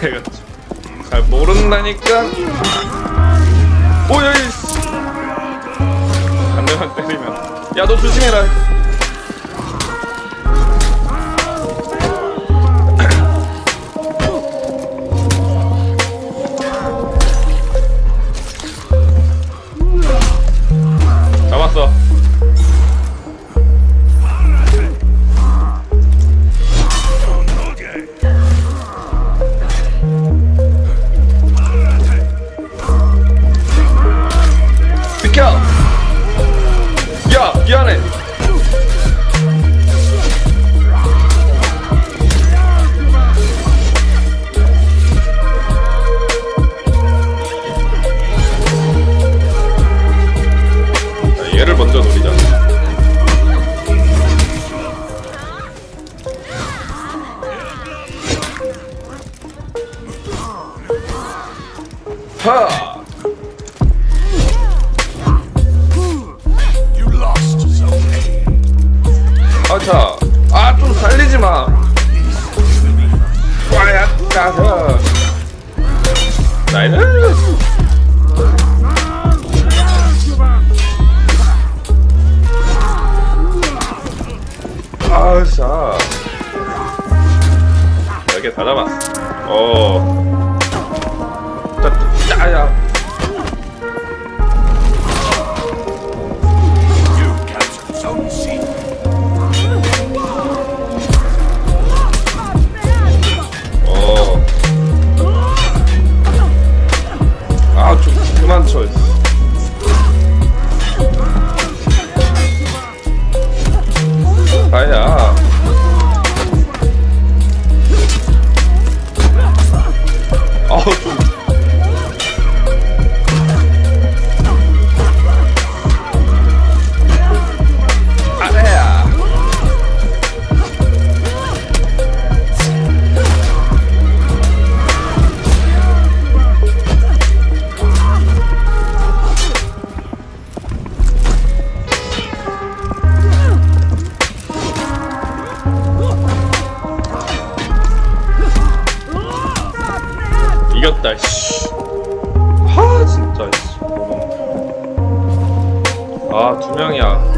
내가 잘 모른다니까. 오야 대만 때리면. 야 너 조심해라 Zoe. 아차 아좀 살리지 마 아야. 아 이겼다 씨. 하 진짜 씨. 아 두 명이야.